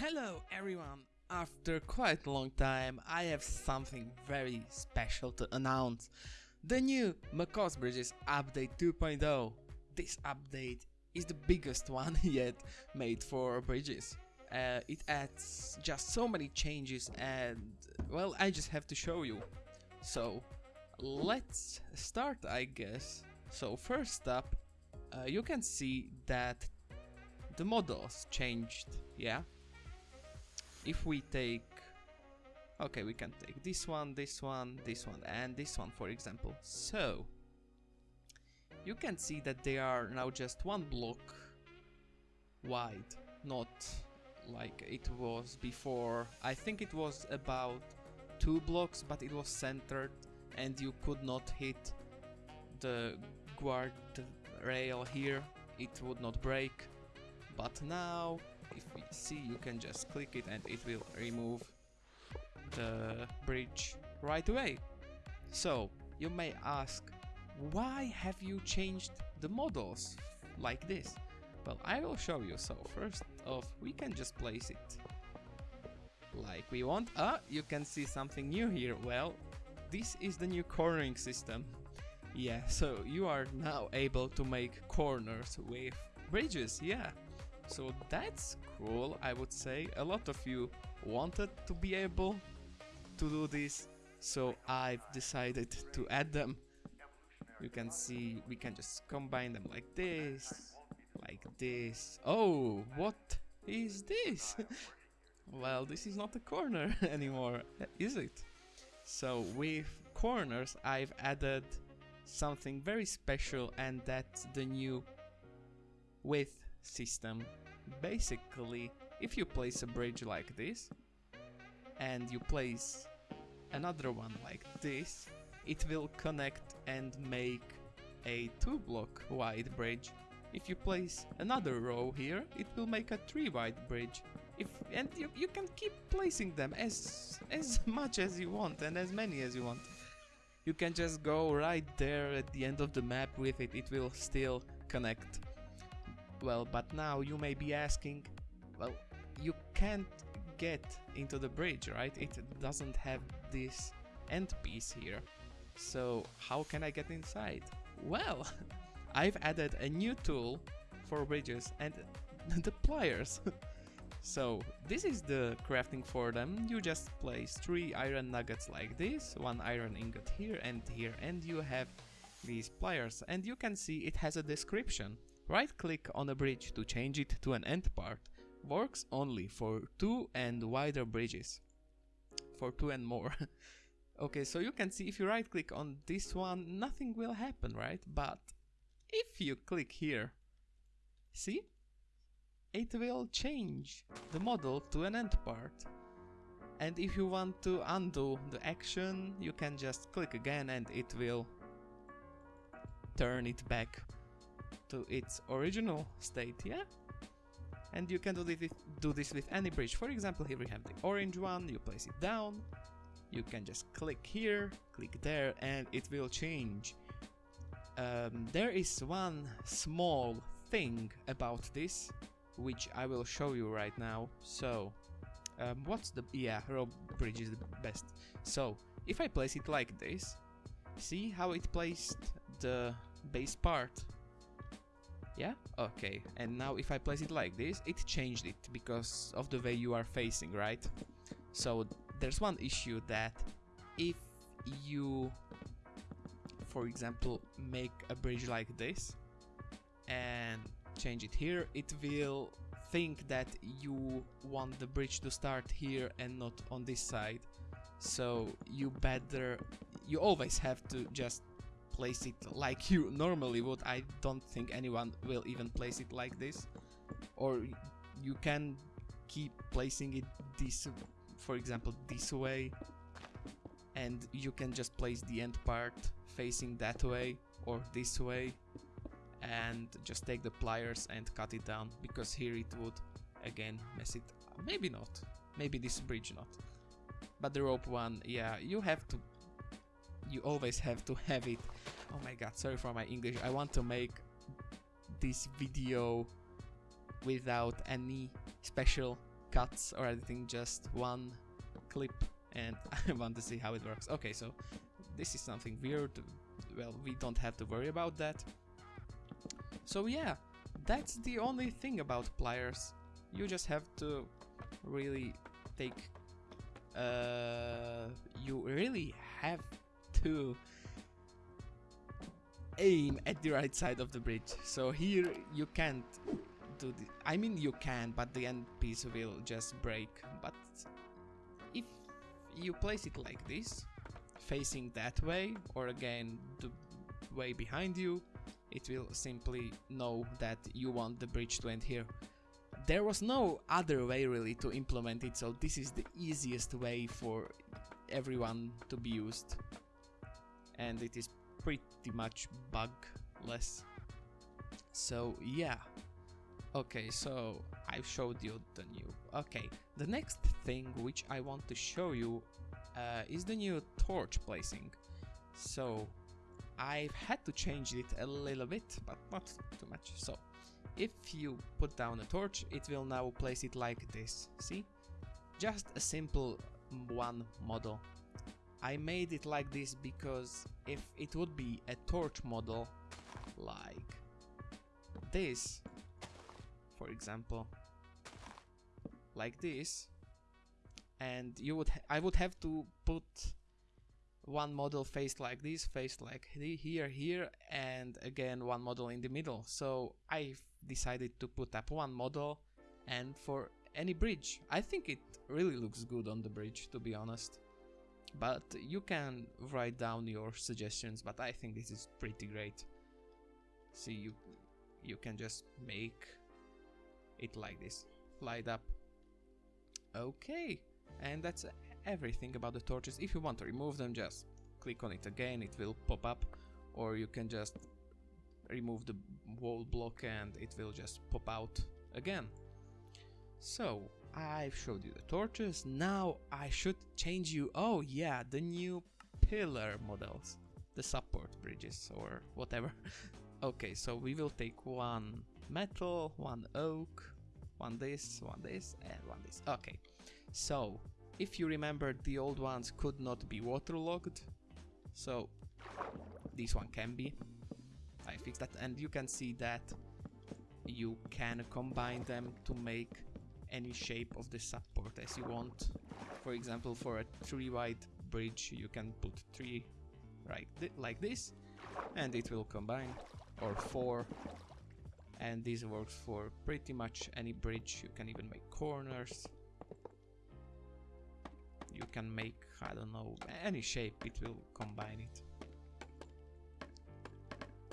Hello everyone! After quite a long time, I have something very special to announce. The new Macaw's Bridges Update 2.0. This update is the biggest one yet made for bridges. Uh, it adds just so many changes and, well, I just have to show you. So, let's start I guess. So first up, uh, you can see that the models changed, yeah? If we take okay we can take this one this one this one and this one for example. So you can see that they are now just one block wide not like it was before. I think it was about two blocks but it was centered and you could not hit the guard rail here. It would not break. But now if we see you can just click it and it will remove the bridge right away. So you may ask why have you changed the models like this? Well I will show you so first off we can just place it like we want. Ah you can see something new here well this is the new cornering system. Yeah, so you are now able to make corners with bridges, yeah. So that's cool, I would say. A lot of you wanted to be able to do this, so I've decided to add them. You can see we can just combine them like this, like this. Oh, what is this? well, this is not a corner anymore, is it? So with corners I've added something very special and that's the new width system. Basically, if you place a bridge like this, and you place another one like this, it will connect and make a 2 block wide bridge. If you place another row here, it will make a 3 wide bridge. If and you, you can keep placing them as as much as you want and as many as you want. You can just go right there at the end of the map with it, it will still connect. Well, but now you may be asking, well, you can't get into the bridge, right? It doesn't have this end piece here. So how can I get inside? Well, I've added a new tool for bridges and the pliers. so this is the crafting for them. You just place three iron nuggets like this, one iron ingot here and here, and you have these pliers. And you can see it has a description. Right click on a bridge to change it to an end part. Works only for 2 and wider bridges. For 2 and more. okay, so you can see if you right click on this one, nothing will happen, right? But if you click here, see? It will change the model to an end part. And if you want to undo the action, you can just click again and it will turn it back to its original state, yeah? And you can do this, do this with any bridge. For example, here we have the orange one, you place it down, you can just click here, click there, and it will change. Um, there is one small thing about this, which I will show you right now. So, um, what's the... yeah, row bridge is the best. So, if I place it like this, see how it placed the base part yeah? Okay, and now if I place it like this, it changed it because of the way you are facing, right? So there's one issue that if you, for example, make a bridge like this and change it here, it will think that you want the bridge to start here and not on this side. So you better, you always have to just place it like you normally would. I don't think anyone will even place it like this. Or you can keep placing it this, for example, this way. And you can just place the end part facing that way or this way. And just take the pliers and cut it down. Because here it would, again, mess it... Maybe not. Maybe this bridge not. But the rope one, yeah, you have to you always have to have it. Oh my god, sorry for my English. I want to make this video without any special cuts or anything, just one clip and I want to see how it works. Okay, so this is something weird. Well, we don't have to worry about that. So yeah, that's the only thing about pliers. You just have to really take... Uh, you really have to aim at the right side of the bridge. So here you can't do the... I mean you can, but the end piece will just break. But if you place it like this, facing that way, or again the way behind you, it will simply know that you want the bridge to end here. There was no other way really to implement it, so this is the easiest way for everyone to be used. And it is pretty much bugless. So yeah. Okay, so I've showed you the new. Okay, the next thing which I want to show you uh, is the new torch placing. So I've had to change it a little bit, but not too much. So if you put down a torch, it will now place it like this. See? Just a simple one model. I made it like this because if it would be a torch model like this, for example, like this, and you would I would have to put one model faced like this, faced like here, here, and again one model in the middle. So I decided to put up one model and for any bridge. I think it really looks good on the bridge, to be honest but you can write down your suggestions but I think this is pretty great. See you you can just make it like this. Light up. Okay and that's everything about the torches. If you want to remove them just click on it again. It will pop up. Or you can just remove the wall block and it will just pop out again. So I've showed you the torches, now I should change you, oh yeah, the new pillar models, the support bridges or whatever. okay, so we will take one metal, one oak, one this, one this, and one this. Okay, so if you remember the old ones could not be waterlogged, so this one can be. I fixed that and you can see that you can combine them to make any shape of the support as you want. For example, for a three wide bridge, you can put three right th like this, and it will combine, or four. And this works for pretty much any bridge. You can even make corners. You can make, I don't know, any shape, it will combine it.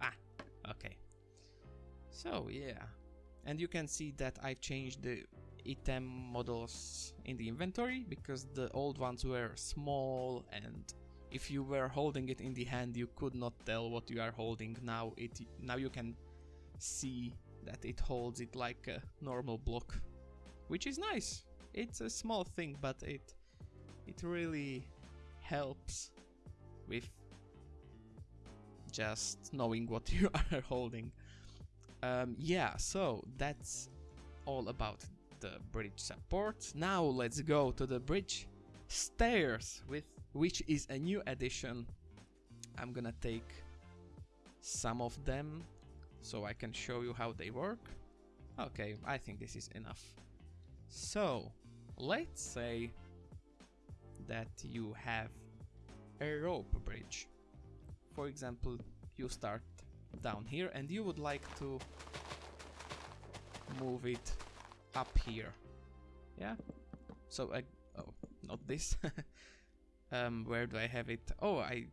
Ah, okay. So, yeah. And you can see that I've changed the item models in the inventory because the old ones were small and if you were holding it in the hand you could not tell what you are holding. Now it now you can see that it holds it like a normal block which is nice. It's a small thing but it it really helps with just knowing what you are holding. Um, yeah so that's all about the bridge support. Now let's go to the bridge stairs, with which is a new addition. I'm gonna take some of them so I can show you how they work. Okay, I think this is enough. So, let's say that you have a rope bridge. For example, you start down here and you would like to move it up here. Yeah? So I... Oh, not this. um, where do I have it? Oh, I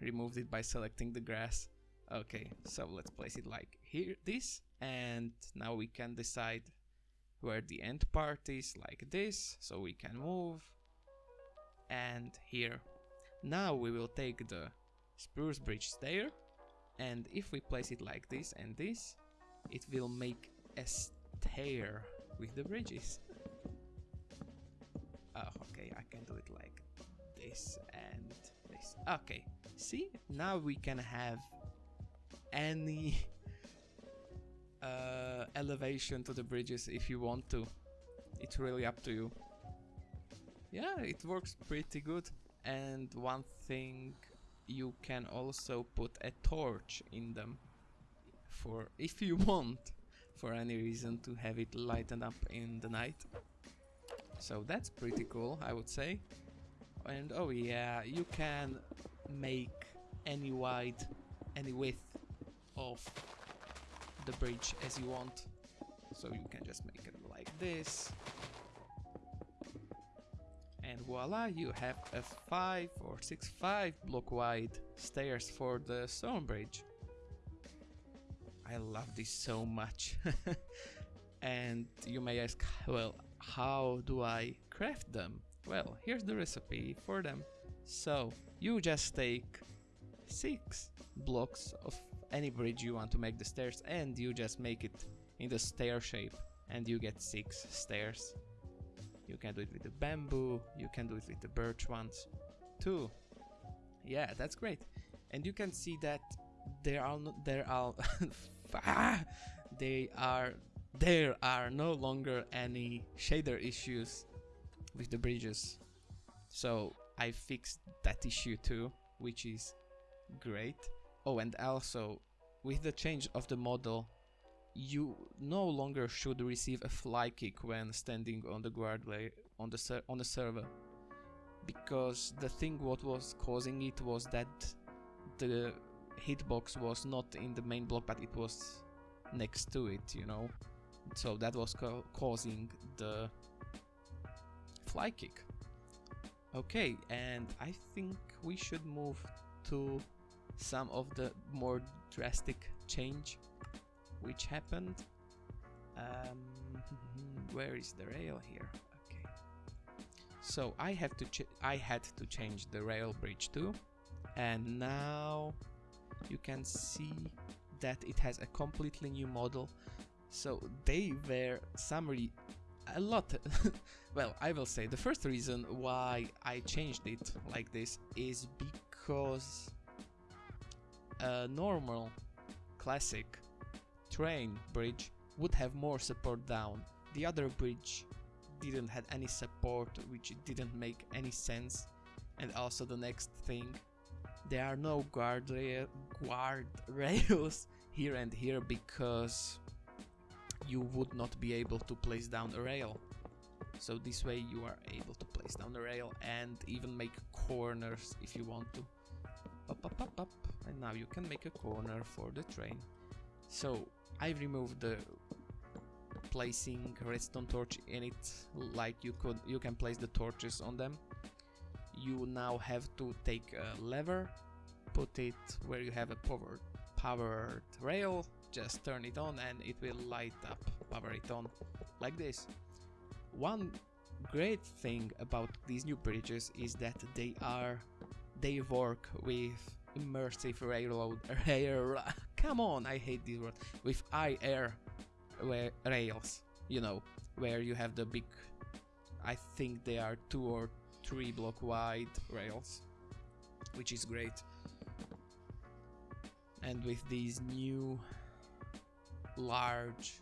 removed it by selecting the grass. Okay, so let's place it like here, this, and now we can decide where the end part is, like this, so we can move, and here. Now we will take the spruce bridge stair, and if we place it like this and this, it will make a stair with the bridges. oh, okay, I can do it like this and this. Okay, see? Now we can have any uh, elevation to the bridges if you want to. it's really up to you. Yeah, it works pretty good. And one thing, you can also put a torch in them for if you want for any reason to have it lighten up in the night. So that's pretty cool, I would say. And oh yeah, you can make any wide, any width of the bridge as you want. So you can just make it like this. And voila, you have a 5 or 6, 5 block wide stairs for the stone bridge. I love this so much. and you may ask, well, how do I craft them? Well, here's the recipe for them. So, you just take 6 blocks of any bridge you want to make the stairs and you just make it in the stair shape and you get 6 stairs. You can do it with the bamboo, you can do it with the birch ones too. Yeah, that's great. And you can see that there are no, there are they are there are no longer any shader issues with the bridges. So I fixed that issue too, which is great. Oh, and also with the change of the model, you no longer should receive a fly kick when standing on the guard on the on the server, because the thing what was causing it was that the hitbox was not in the main block, but it was next to it, you know. So that was causing the fly kick. Okay, and I think we should move to some of the more drastic change which happened. Um, where is the rail here? Okay. So I have to I had to change the rail bridge too, and now you can see that it has a completely new model. So they were summary a lot. well, I will say the first reason why I changed it like this is because a normal classic train bridge would have more support down. The other bridge didn't have any support which didn't make any sense and also the next thing there are no guard, guard rails here and here because you would not be able to place down a rail. So this way you are able to place down a rail and even make corners if you want to. Up up up up and now you can make a corner for the train. So I removed the placing redstone torch in it like you could you can place the torches on them you now have to take a lever put it where you have a powered powered rail just turn it on and it will light up power it on like this. One great thing about these new bridges is that they are they work with immersive railroad rail come on I hate this word with air rails you know where you have the big I think they are two or three block wide rails which is great and with these new large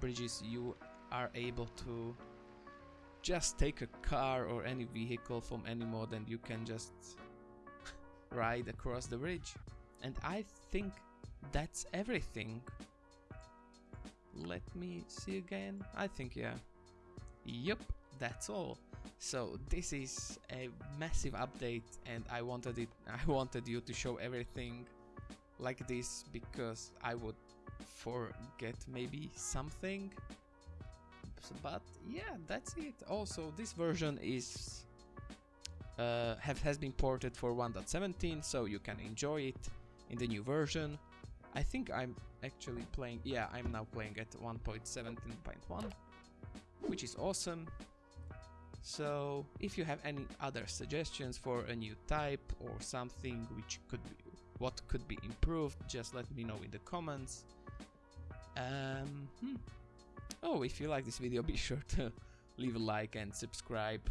bridges you are able to just take a car or any vehicle from any mod and you can just ride across the bridge. And I think that's everything. Let me see again. I think yeah. Yep, that's all. So this is a massive update and I wanted it I wanted you to show everything like this because I would forget maybe something. But yeah that's it. Also this version is uh, have, has been ported for 1.17 so you can enjoy it in the new version. I think I'm actually playing yeah I'm now playing at 1.17.1 which is awesome so if you have any other suggestions for a new type or something which could be what could be improved just let me know in the comments. Um, hmm. oh if you like this video be sure to leave a like and subscribe.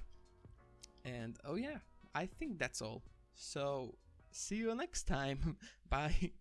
And oh yeah I think that's all. So see you next time. Bye